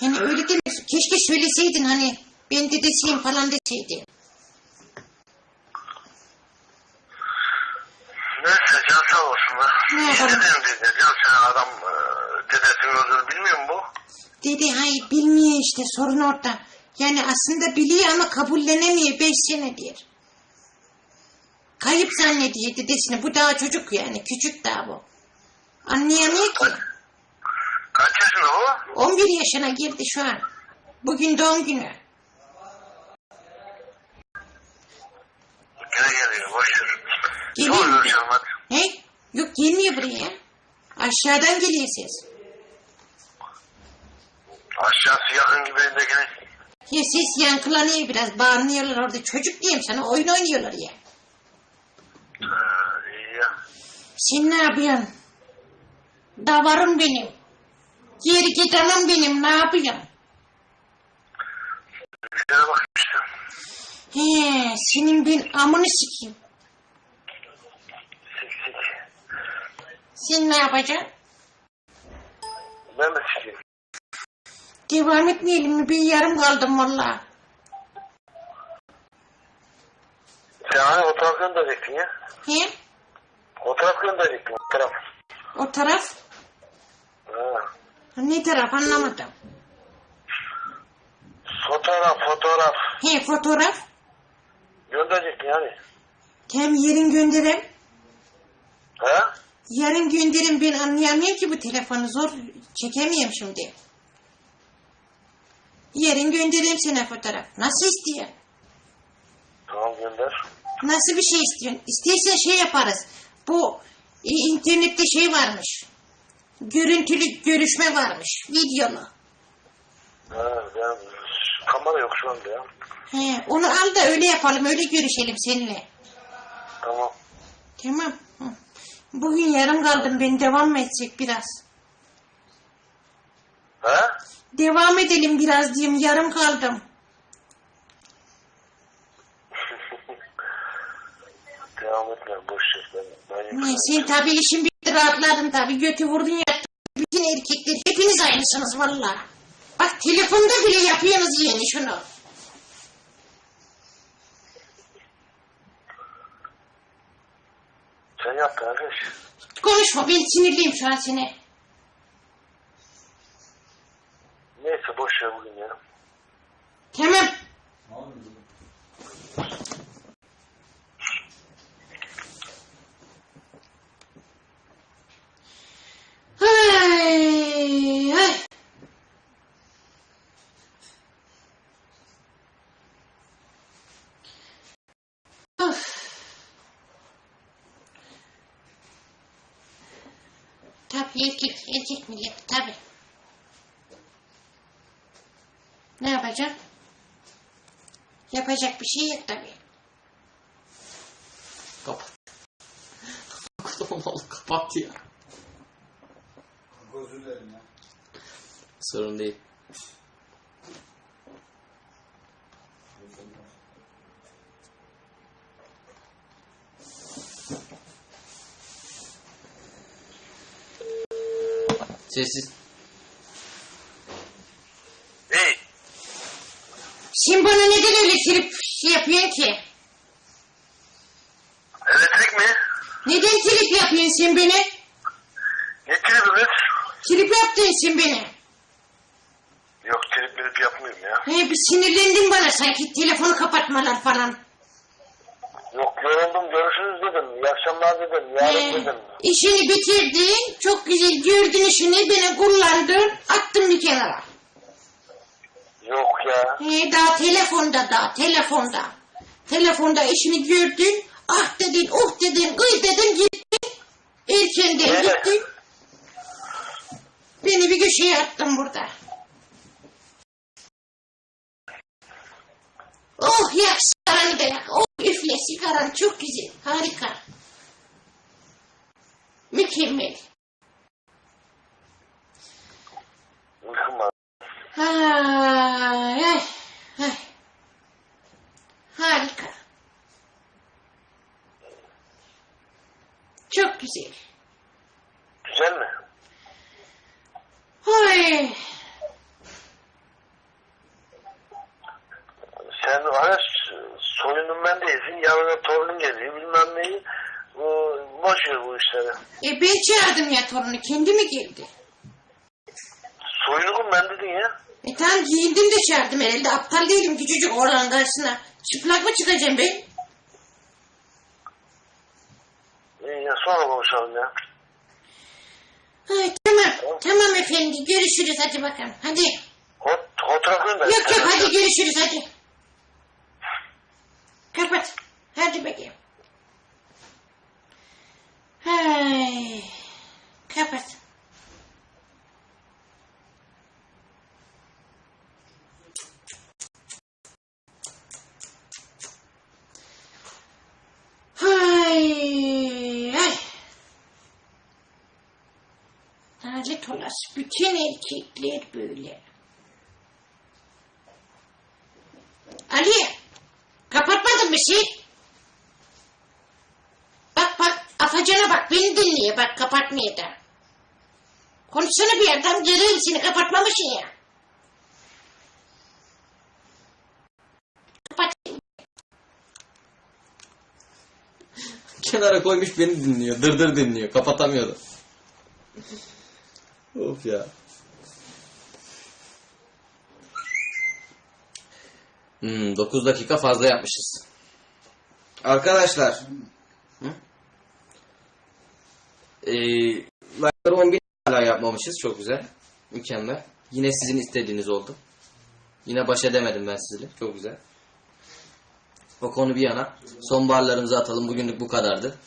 Hani öyle demek. Keşke söyleseydin hani. Ben dedesiyim falan deseydin. Neyse can sağ olsun da. Ne yapalım? dedim dede? Can sen adam e, dedesinin öldüğünü bilmiyor mu bu? Dede hayır bilmiyor işte sorun orada. Yani aslında biliyor ama kabullenemiyor beş senedir. Kayıp zannediyor dedesini. Bu daha çocuk yani. Küçük daha bu. Anlayamıyor ki. Kaç yaşında o? 11 yaşına girdi şu an. Bugün doğum günü. Gene geliyor boş ver. Geliyor Sonra mu? görüşelim hadi. Yok gelmiyor buraya. Aşağıdan geliyor ses. Aşağısı yakın gibi de gene. Ya ses yankılanıyor biraz. Bağırıyorlar orada. Çocuk diyeyim sana. Oyun oynuyorlar ya. İyi ya. Sen ne yapıyorsun? Davarım benim. Geri gidenim benim. Ne yapıyorsun? Bir şeye bak işte. He, senin ben amını sikeyim. Sik sik. Sen ne yapacaksın? Ben de sikeyim. Devam etmeyelim mi? Bir yarım kaldım valla. Sen hani o taraf gönderecektin ya. He? O taraf gönderecektin o taraf. O taraf? Ne taraf anlamadım. Fotoğraf fotoğraf. He fotoğraf. Gönderecektin yani. Hem yarın gönderem. Ha? Yarın gönderim ben anlayamıyorum ki bu telefonu zor çekemiyorum şimdi. Yarın göndereyim sana fotoğraf. Nasıl istiyorsun? Tamam gönder. Nasıl bir şey istiyorsun? İstersen şey yaparız. Bu e, internette şey varmış. Görüntülü görüşme varmış. Videolu. Ha, ben kamera yok şu anda ya. He, onu al da öyle yapalım. Öyle görüşelim seninle. Tamam. Tamam. Hı. Bugün yarım kaldım. Ben devam mı etsek biraz? Ha? Devam edelim biraz diyeyim. Yarım kaldım. Devam etme boş ver. Ben, ben Ne, sen tabii işin bitti rahatladın tabii. Götü vurdun yattın. Bütün erkekler hepiniz aynısınız valla. Bak telefonda bile yapıyorsunuz yani şunu. Sen yap kardeş. Konuşma ben sinirliyim şu an seni. Neyse boş ver bugün ya. Tamam. Ay, ay. Of. Erkek, erkek millet tabii. Ne yapacağım? Yapacak bir şey yok tabii. Kapat. Oğlum kapat ya. Özür dilerim ya. Sorun değil. Sessiz. Hey. Sen bana neden öyle trip şey yapıyorsun ki? Elektrik mi? Neden trip yapıyorsun sen beni? Ne tribimiz? Trip yaptın sen beni. Yok trip milip yapmıyorum ya. He, bir sinirlendin bana sanki telefonu kapatmalar falan. Yoruldum görüşürüz dedim. İyi akşamlar dedim. Yarın He, dedim. işini bitirdin, çok güzel gördün işini, beni kullandın, attın bir kenara. Yok ya. He, daha telefonda daha, telefonda. Telefonda işini gördün, ah dedin, oh dedin, gıy dedin, gittin. Erkenden Evet. gittin. Beni bir köşeye attın burada. Oh yak sigaranı da yak. Oh üfle sigaran çok güzel, harika. Mükemmel. Uykum var. Ay, ay, ay. Harika. Çok güzel. Güzel mi? Ay. E ben çağırdım ya torunu. Kendi mi geldi? Soyunukum ben dedin ya. E tamam giyindim de çağırdım herhalde. Aptal değilim küçücük oğlan karşısına. Çıplak mı çıkacağım ben? İyi ya sonra konuşalım ya. Ay, tamam. Tamam efendi. Görüşürüz hadi bakalım. Hadi. Hot, fotoğraf gönder. Yok yok hadi görüşürüz hadi. Kapat. Hadi bakayım. Hay. Kapat. Hay. Ay. Lanet olası bütün erkekler böyle. Ali, kapatmadın bir şey. Bak bak, afacana bak, beni dinliyor bak, kapatmıyor da. Konuşsana bir yerden, göreyim seni, kapatmamışsın ya. Kenara koymuş beni dinliyor. Dırdır dinliyor. Kapatamıyordu. Of ya. Hmm, 9 dakika fazla yapmışız. Arkadaşlar. Hı? Ee, like'ları 10 bin hala yapmamışız. Çok güzel. Mükemmel. Yine sizin istediğiniz oldu. Yine baş edemedim ben sizinle. Çok güzel. O konu bir yana. Sonbaharlarımızı atalım. Bugünlük bu kadardı.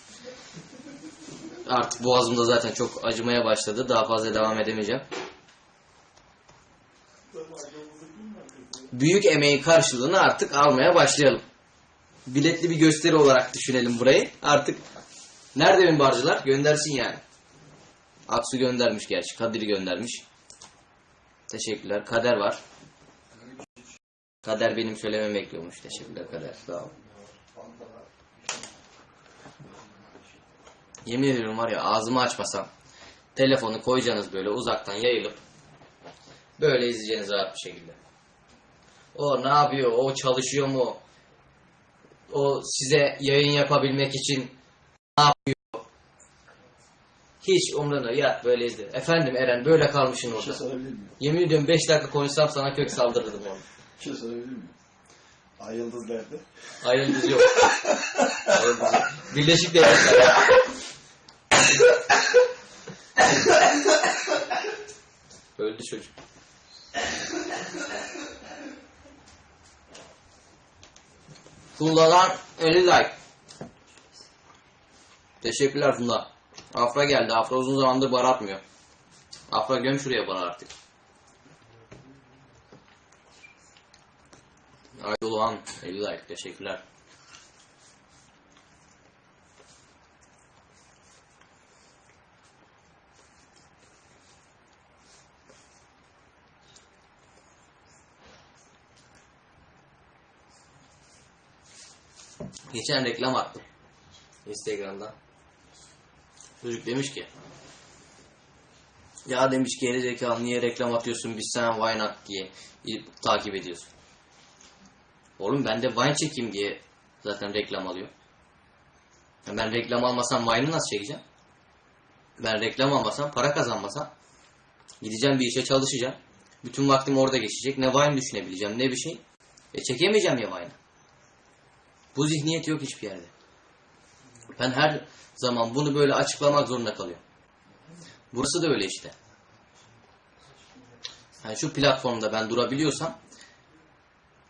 Artık boğazımda zaten çok acımaya başladı. Daha fazla devam edemeyeceğim. Büyük emeğin karşılığını artık almaya başlayalım. Biletli bir gösteri olarak düşünelim burayı. Artık nerede benim barcılar? Göndersin yani. Aksu göndermiş gerçi. Kadir göndermiş. Teşekkürler. Kader var. Kader benim söylememi bekliyormuş. Teşekkürler Kader. Sağ ol. Yemin ediyorum var ya ağzımı açmasam telefonu koyacaksınız böyle uzaktan yayılıp böyle izleyeceğiniz rahat bir şekilde. O ne yapıyor? O çalışıyor mu? O size yayın yapabilmek için ne yapıyor? Hiç umrunda ya böyle izle. Efendim Eren böyle kalmışsın Bir şey orada. sorabilir miyim? Yemin ediyorum 5 dakika konuşsam sana kök saldırırdım onu. Bir şey sorabilir miyim? Ay Yıldız nerede? Ayrıldız yok. Ayrıldız yok. Birleşik Devletler. Öldü çocuk. Funda'dan 50 like. Teşekkürler Funda. Afra geldi. Afra uzun zamandır bar atmıyor. Afra göm şuraya bana artık. Aydoluğan 50 like. Teşekkürler. Geçen reklam attım. Instagram'dan. Çocuk demiş ki ya demiş geri zekalı niye reklam atıyorsun biz sana Vine at diye takip ediyorsun. Oğlum ben de Vine çekeyim diye zaten reklam alıyor. Ben reklam almasam Vine'ı nasıl çekeceğim? Ben reklam almasam, para kazanmasam gideceğim bir işe çalışacağım. Bütün vaktim orada geçecek. Ne Vine düşünebileceğim ne bir şey. E çekemeyeceğim ya Vine'ı. Bu zihniyet yok hiçbir yerde. Ben her zaman bunu böyle açıklamak zorunda kalıyorum. Burası da öyle işte. Yani şu platformda ben durabiliyorsam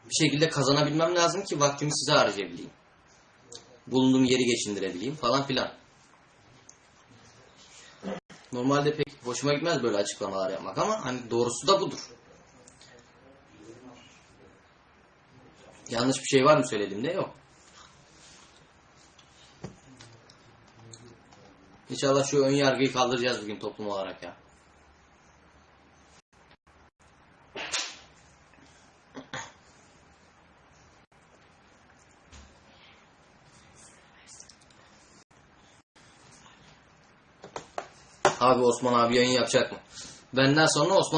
bir şekilde kazanabilmem lazım ki vaktimi size harcayabileyim. Bulunduğum yeri geçindirebileyim falan filan. Normalde pek hoşuma gitmez böyle açıklamalar yapmak ama hani doğrusu da budur. Yanlış bir şey var mı söylediğimde? Yok. İnşallah şu ön yargıyı kaldıracağız bugün toplum olarak ya. Abi Osman abi yayın yapacak mı? Benden sonra Osman